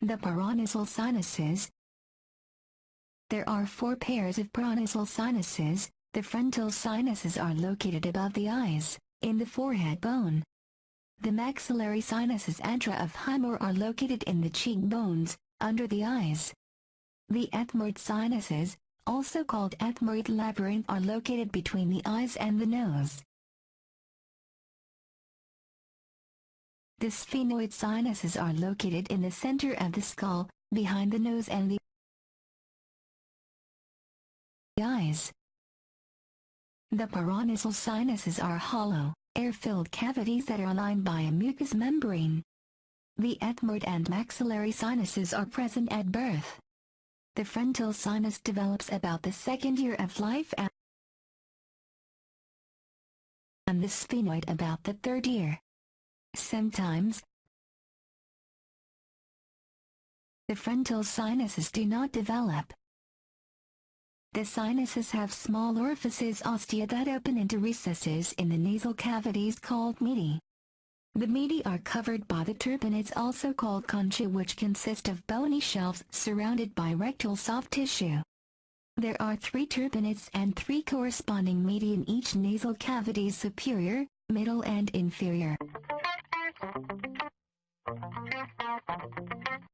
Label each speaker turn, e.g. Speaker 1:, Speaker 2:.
Speaker 1: The paranasal sinuses. There are four pairs of paranasal sinuses. The frontal sinuses are located above the eyes, in the forehead bone. The maxillary sinuses antra of Highmore are located in the cheekbones, under the eyes. The ethmoid sinuses, also called ethmoid labyrinth are located between the eyes and the nose. The sphenoid sinuses are located in the center of the skull, behind the nose and the eyes. The paranasal sinuses are hollow, air-filled cavities that are lined by a mucous membrane. The ethmoid and maxillary sinuses are present at birth. The frontal sinus develops about the second year of life and the sphenoid about the third year. Sometimes, the frontal sinuses do not develop. The sinuses have small orifices ostia that open into recesses in the nasal cavities called meati. The meati are covered by the turbinates also called concha which consist of bony shelves surrounded by rectal soft tissue. There are three turbinates and three corresponding meati in each nasal cavity superior, middle and inferior. Thank you.